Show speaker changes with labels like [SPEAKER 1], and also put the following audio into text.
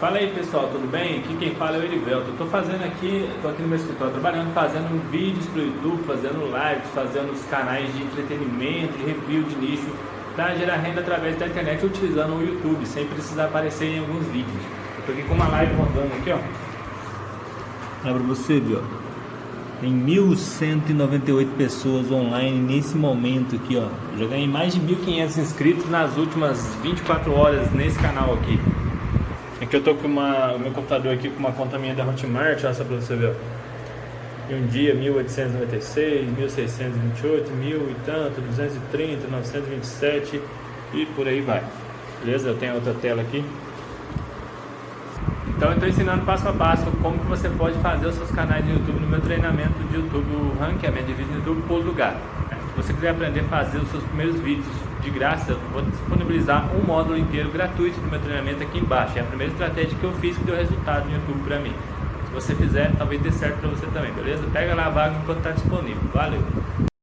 [SPEAKER 1] Fala aí pessoal, tudo bem? Aqui quem fala é o Erivelto. Estou fazendo aqui, estou aqui no meu escritório trabalhando, fazendo vídeos para o YouTube, fazendo lives, fazendo os canais de entretenimento, de review de nicho, para gerar renda através da internet utilizando o YouTube, sem precisar aparecer em alguns vídeos. Estou aqui com uma live rodando aqui, ó. Olha para você ver, ó. Tem 1.198 pessoas online nesse momento aqui, ó. já ganhei mais de 1.500 inscritos nas últimas 24 horas nesse canal aqui. Aqui eu tô com uma, o meu computador aqui com uma conta minha da Hotmart, olha só pra você ver. E um dia 1896, 1628, mil e tanto, 230, 927 e por aí vai. Beleza? Eu tenho outra tela aqui. Então eu estou ensinando passo a passo como que você pode fazer os seus canais de YouTube no meu treinamento de YouTube Ranqueamento de Vídeo no YouTube Pulo do Gato. Se você quiser aprender a fazer os seus primeiros vídeos de graça, eu vou disponibilizar um módulo inteiro gratuito do meu treinamento aqui embaixo. É a primeira estratégia que eu fiz que deu resultado no YouTube para mim. Se você fizer, talvez dê certo para você também, beleza? Pega lá a vaga enquanto está disponível. Valeu!